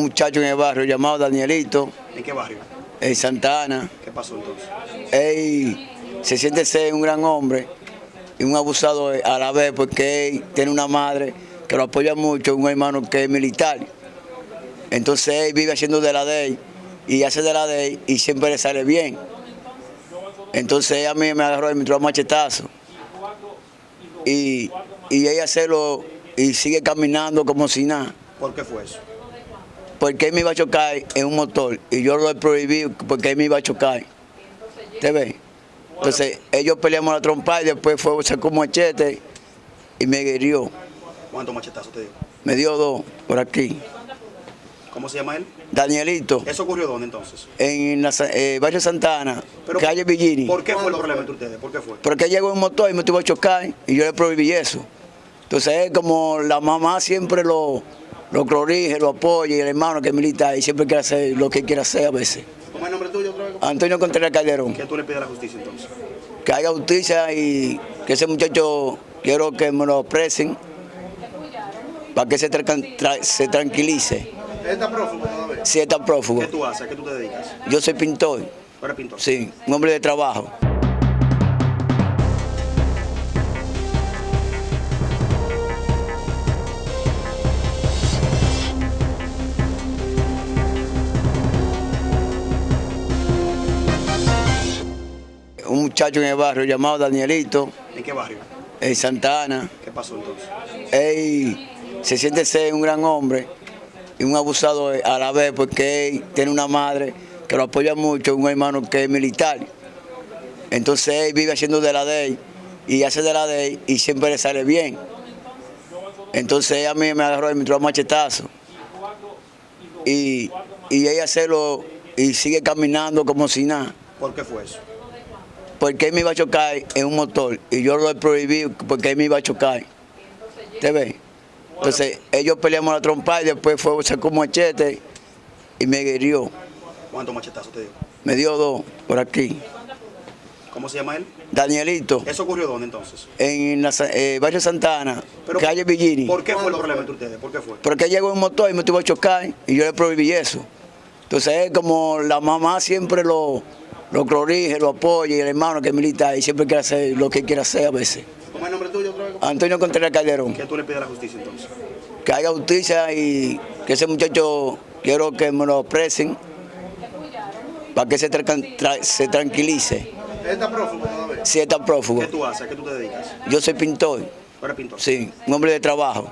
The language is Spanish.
un muchacho en el barrio llamado Danielito, ¿En qué barrio? en Santa Ana. ¿Qué pasó entonces? Él se siente ser un gran hombre y un abusado a la vez porque él tiene una madre que lo apoya mucho, un hermano que es militar. Entonces él vive haciendo de la ley y hace de la ley y siempre le sale bien. Entonces a mí me agarró y me entró a machetazo. Y, y ella se lo y sigue caminando como si nada. ¿Por qué fue eso? Porque él me iba a chocar en un motor y yo lo he prohibido porque él me iba a chocar. ¿Te ves? Entonces ellos peleamos la trompa y después fue, sacó un machete y me hirió. ¿Cuántos machetazos te dio? Me dio dos por aquí. ¿Cómo se llama él? Danielito, ¿Eso ocurrió dónde entonces? en la, eh, barrio Santana, calle Villini. ¿Por qué fue el problema entre ustedes? ¿Por qué fue? Porque llegó un motor y me tuvo a chocar y yo le prohibí eso. Entonces él como la mamá siempre lo, lo corrige, lo apoya y el hermano que es militar y siempre quiere hacer lo que quiere hacer a veces. ¿Cómo es el nombre tuyo otra vez? Antonio Contreras Calderón. ¿Qué tú le pides a la justicia entonces? que haya justicia y que ese muchacho quiero que me lo presen para que se, tra- tra- se tranquilice. ¿Él está prófugo todavía? Si está prófugo. ¿Qué tú haces? ¿A qué tú te dedicas? Yo soy pintor, ¿Tú eres pintor? sí, un hombre de trabajo. Un muchacho en el barrio llamado Danielito, ¿En qué barrio? en Santa Ana. ¿Qué pasó entonces? él se siente ser un gran hombre y un abusado a la vez porque él tiene una madre que lo apoya mucho, un hermano que es militar. Entonces él vive haciendo de la ley y hace de la ley y siempre le sale bien. Entonces a mí me agarró y me entró a machetazo. Y, y ella se lo y sigue caminando como si nada ¿Por qué fue eso? Porque él me iba a chocar en un motor y yo lo he prohibido porque él me iba a chocar. ¿Te ves? Entonces ellos peleamos la trompa y después fue, sacó un machete y me hirió. ¿Cuántos machetazos te dio? Me dio dos por aquí. ¿Cómo se llama él? Danielito, ¿Eso ocurrió dónde entonces? en la, eh, barrio Santa Ana, calle Villini. ¿Por qué fue el problema entre ustedes? ¿Por qué fue? Porque llegó un motor y me tuvo a chocar y yo le prohibí eso. Entonces él como la mamá siempre lo, lo corrige, lo apoya y el hermano que es militar y siempre quiere hacer lo que quiere hacer a veces. ¿Cómo es el nombre tuyo otra vez? Antonio Contreras Calderón. ¿Qué tú le pides a la justicia entonces? que haya justicia y que ese muchacho quiero que me lo presen para que se, tra- tra- se tranquilice. ¿Él está prófugo todavía? Si está prófugo. ¿Qué tú haces? ¿A qué tú te dedicas? Yo soy pintor, ¿Tú eres pintor? sí, un hombre de trabajo.